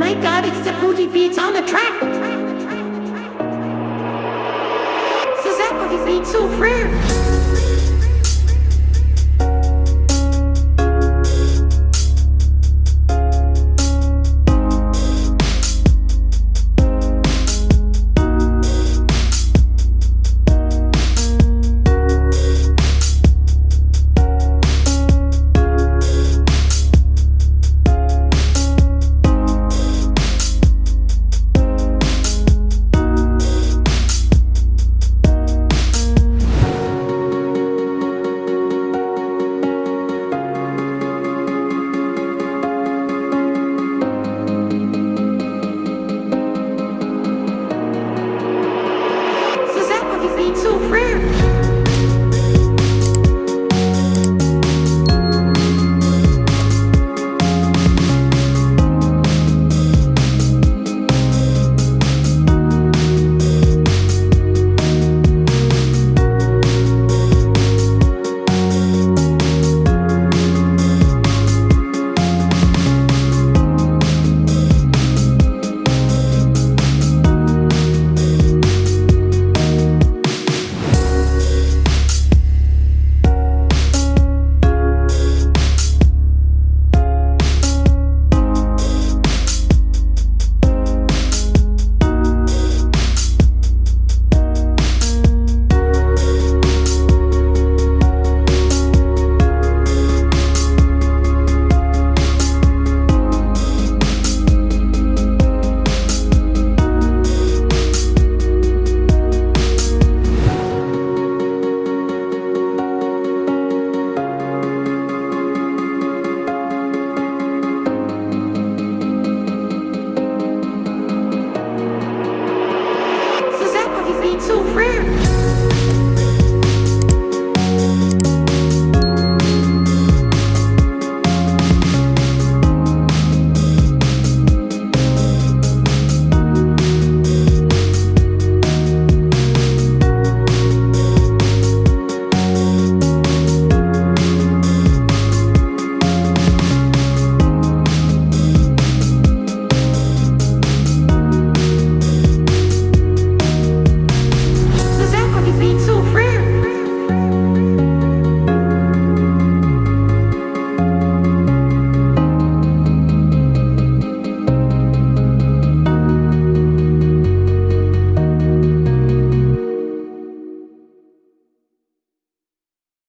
my god, it's the booty beats on the track. So that booty beats so rare. so rare.